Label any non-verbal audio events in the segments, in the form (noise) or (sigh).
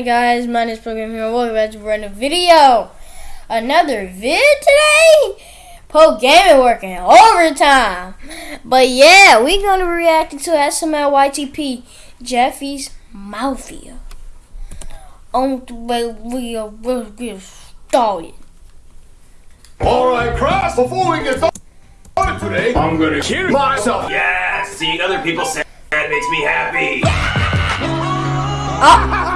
morning, guys. My name is Program here. Welcome back to a brand new video. Another vid today. Pro Gaming working overtime. But yeah, we're gonna be reacting to SML YTP Jeffy's Mafia. On the way we are will get started. Alright, Cross, before we get started today, I'm gonna kill myself. Yeah, seeing other people sad makes me happy. Oh,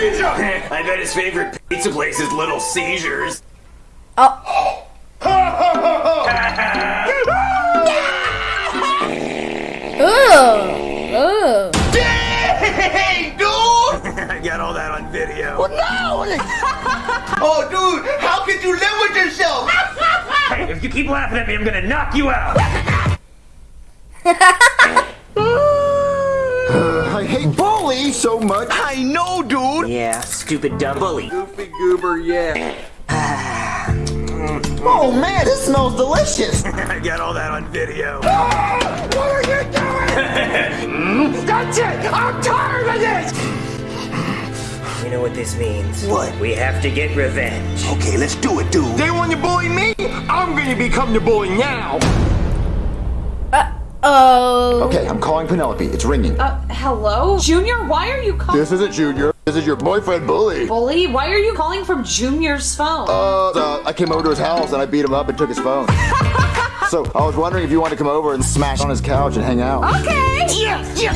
having a seizure! I bet his favorite pizza place is Little Seizures. Oh, (laughs) ugh, ugh. hey, dude! (laughs) I got all that on video. Oh, no! (laughs) oh, dude, how could you live with yourself? Hey, if you keep laughing at me, I'm gonna knock you out. I hate bully so much. I know, dude! Yeah, stupid dumb bully. Goofy goober, yeah. (sighs) Oh man, this smells delicious. (laughs) I got all that on video. (gasps) What are you doing? Hmm? That's it! I'm tired of this! You know what this means? What? We have to get revenge. Okay, let's do it, dude. They want to bully me? I'm gonna become the bully now! Oh. Okay, I'm calling Penelope. It's ringing. Uh, hello? Junior, why are you calling? This isn't Junior. This is your boyfriend, Bully. Bully, why are you calling from Junior's phone? Uh, uh, I came over to his house and I beat him up and took his phone. (laughs) so I was wondering if you wanted to come over and smash on his couch and hang out. okay. Yeah, yeah!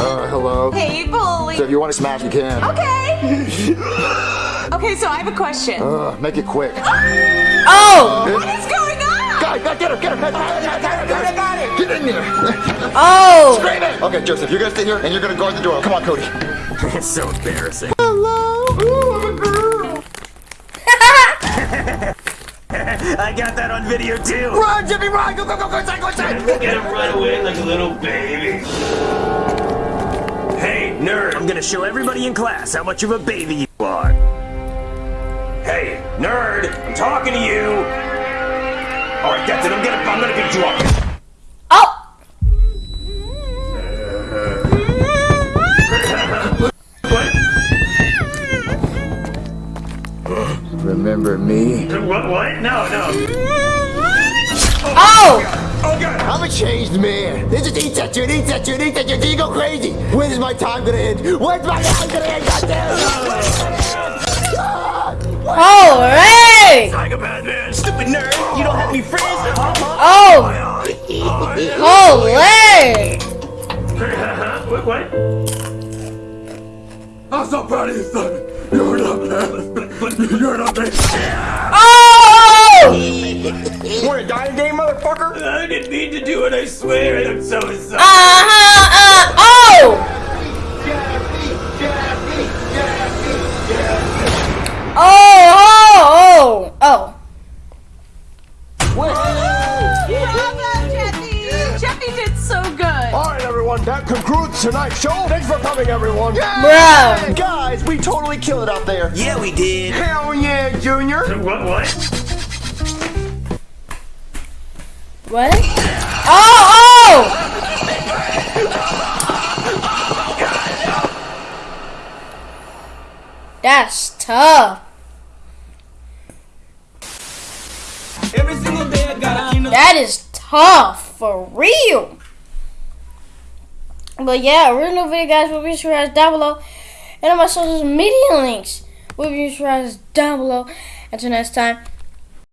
Uh, hello. Hey, Bully. So if you want to smash, you can. Okay. (laughs) okay, so I have a question. Uh, make it quick. Oh. What's going on? Guy, guy, get her, get her, get her, get her, get her, get in there. Oh. Scream it. Okay, Joseph, you're gonna stay here and you're gonna guard the door. Come on, Cody. (laughs) it's so embarrassing. Hello. Ooh, I'm a girl. (laughs) I got that on video too. Run, Jimmy, run! Go, go, go, go inside, go inside! Look at him run away like a little baby. Hey, nerd, I'm gonna show everybody in class how much of a baby you are. Hey, nerd, I'm talking to you. Alright, that's it, I'm gonna, I'm gonna beat you up. Oh. Remember me? What? What? No, no. Oh. Oh god. I'm a changed man. This just eats at you and eats at you and eats at you go crazy. When is my time gonna end? When's my time gonna end? Goddamn! Holy. Psychopath man. Stupid nerd. You any friends. Oh. (laughs) Holy. what? What? I'm so proud of you, son! You're not bad! You're not bad! Oh. Wanna die today, motherfucker? I didn't mean to do it, I swear, I'm so sorry. Uh. Everyone, that concludes tonight's show. Thanks for coming, everyone. Bro. Guys, we totally killed it out there. Yeah, we did. Hell yeah, Junior! What? What? What? Oh. Oh. That's tough. That is tough for real. But yeah, original video guys will be sure down below. And on my social media links will be sure down below. Until next time,